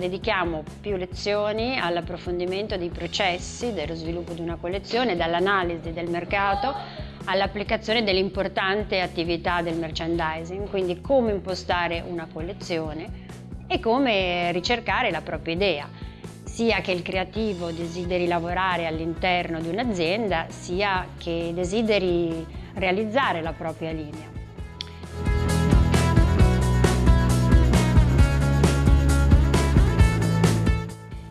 dedichiamo più lezioni all'approfondimento dei processi dello sviluppo di una collezione, dall'analisi del mercato all'applicazione dell'importante attività del merchandising, quindi come impostare una collezione e come ricercare la propria idea, sia che il creativo desideri lavorare all'interno di un'azienda, sia che desideri realizzare la propria linea.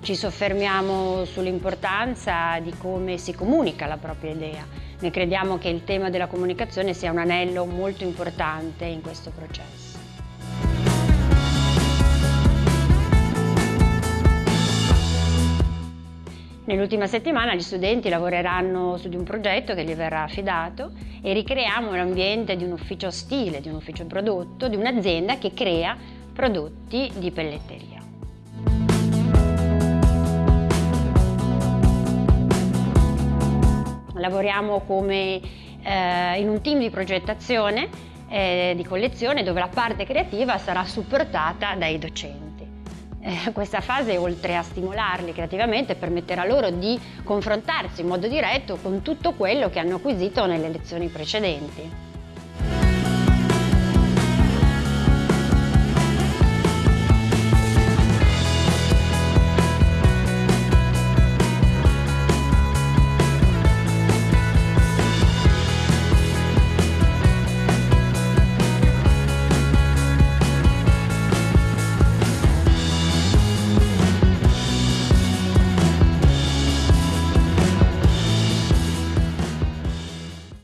Ci soffermiamo sull'importanza di come si comunica la propria idea. Noi crediamo che il tema della comunicazione sia un anello molto importante in questo processo. Nell'ultima settimana gli studenti lavoreranno su di un progetto che gli verrà affidato e ricreiamo l'ambiente di un ufficio stile, di un ufficio prodotto, di un'azienda che crea prodotti di pelletteria. Lavoriamo come eh, in un team di progettazione eh, di collezione dove la parte creativa sarà supportata dai docenti. Eh, questa fase, oltre a stimolarli creativamente, permetterà loro di confrontarsi in modo diretto con tutto quello che hanno acquisito nelle lezioni precedenti.